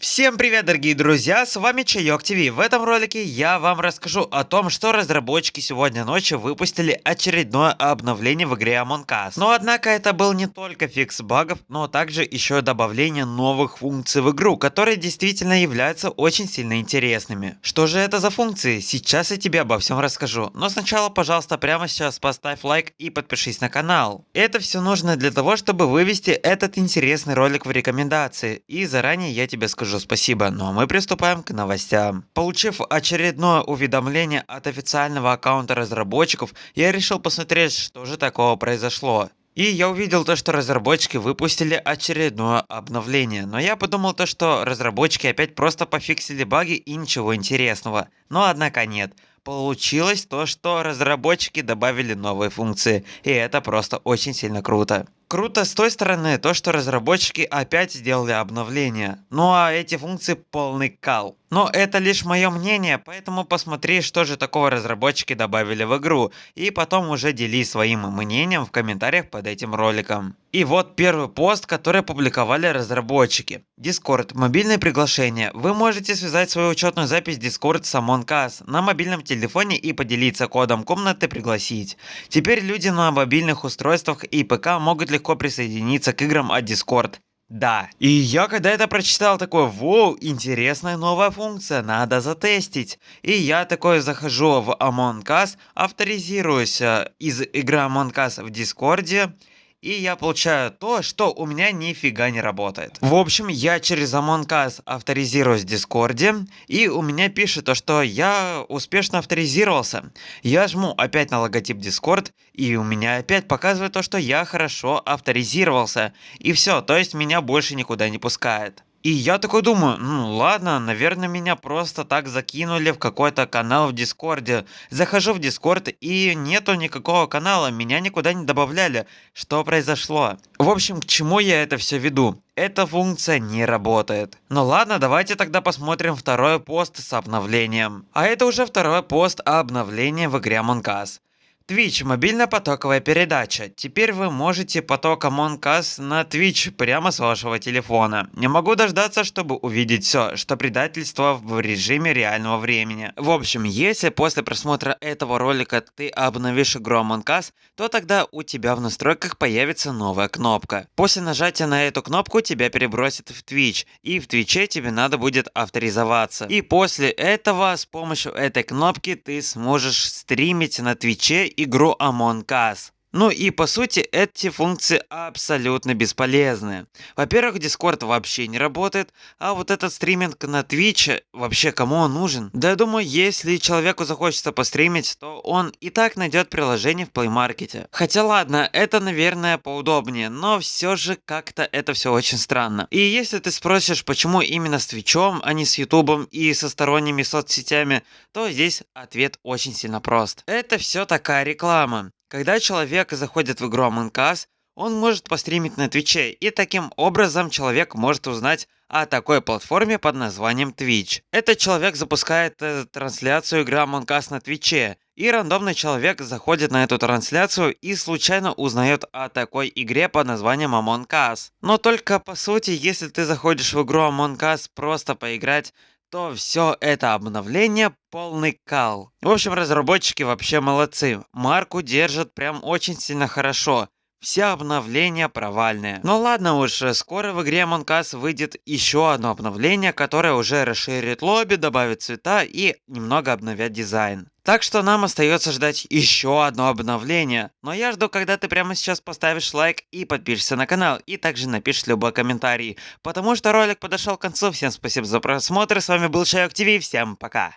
Всем привет, дорогие друзья, с вами Чайок ТВ. В этом ролике я вам расскажу о том, что разработчики сегодня ночью выпустили очередное обновление в игре Among Us. Но однако это был не только фикс багов, но также еще добавление новых функций в игру, которые действительно являются очень сильно интересными. Что же это за функции? Сейчас я тебе обо всем расскажу. Но сначала, пожалуйста, прямо сейчас поставь лайк и подпишись на канал. Это все нужно для того, чтобы вывести этот интересный ролик в рекомендации. И заранее я тебе скажу скажу спасибо, ну а мы приступаем к новостям. Получив очередное уведомление от официального аккаунта разработчиков, я решил посмотреть, что же такого произошло. И я увидел то, что разработчики выпустили очередное обновление. Но я подумал то, что разработчики опять просто пофиксили баги и ничего интересного. Но однако нет. Получилось то, что разработчики добавили новые функции. И это просто очень сильно круто. Круто с той стороны то, что разработчики опять сделали обновление. Ну а эти функции полный кал. Но это лишь мое мнение, поэтому посмотри, что же такого разработчики добавили в игру, и потом уже делись своим мнением в комментариях под этим роликом. И вот первый пост, который опубликовали разработчики. Discord. Мобильное приглашение. Вы можете связать свою учетную запись Discord с Among на мобильном телефоне и поделиться кодом комнаты пригласить. Теперь люди на мобильных устройствах и ПК могут легко присоединиться к играм от Discord. Да. И я когда это прочитал, такой, воу, интересная новая функция, надо затестить. И я такой захожу в Among Us, авторизируюсь э, из игры Among Us в Дискорде и я получаю то, что у меня нифига не работает. В общем, я через Among Us авторизируюсь в Дискорде, и у меня пишет то, что я успешно авторизировался. Я жму опять на логотип Discord, и у меня опять показывает то, что я хорошо авторизировался. И все, то есть меня больше никуда не пускает. И я такой думаю, ну ладно, наверное, меня просто так закинули в какой-то канал в Дискорде. Захожу в Дискорд и нету никакого канала, меня никуда не добавляли. Что произошло? В общем, к чему я это все веду? Эта функция не работает. Ну ладно, давайте тогда посмотрим второй пост с обновлением. А это уже второй пост о обновлении в игре Among Us. Twitch – мобильная потоковая передача. Теперь вы можете поток Among Us на Twitch прямо с вашего телефона. Не могу дождаться, чтобы увидеть все, что предательство в режиме реального времени. В общем, если после просмотра этого ролика ты обновишь игру Among Us, то тогда у тебя в настройках появится новая кнопка. После нажатия на эту кнопку тебя перебросит в Twitch, и в Twitch тебе надо будет авторизоваться. И после этого с помощью этой кнопки ты сможешь стримить на Твиче игру Among Us. Ну и по сути эти функции абсолютно бесполезны. Во-первых, Discord вообще не работает, а вот этот стриминг на Twitch, вообще кому он нужен? Да я думаю, если человеку захочется постримить, то он и так найдет приложение в Play Market. Хотя ладно, это наверное поудобнее, но все же как-то это все очень странно. И если ты спросишь, почему именно с Твичом, а не с Ютубом и со сторонними соцсетями, то здесь ответ очень сильно прост. Это все такая реклама. Когда человек заходит в игру Among Us, он может постримить на Твиче, и таким образом человек может узнать о такой платформе под названием Twitch. Этот человек запускает э, трансляцию игры Among Us на Твиче, и рандомный человек заходит на эту трансляцию и случайно узнает о такой игре под названием Among Us. Но только по сути, если ты заходишь в игру Among Us просто поиграть, то все это обновление полный кал. В общем, разработчики вообще молодцы. Марку держат прям очень сильно хорошо. Все обновления провальные. Но ладно уж, скоро в игре Among Us выйдет еще одно обновление, которое уже расширит лобби, добавит цвета и немного обновят дизайн. Так что нам остается ждать еще одно обновление. Но я жду, когда ты прямо сейчас поставишь лайк и подпишешься на канал. И также напишешь любой комментарий. Потому что ролик подошел к концу. Всем спасибо за просмотр. С вами был Шайок ТВ. Всем пока.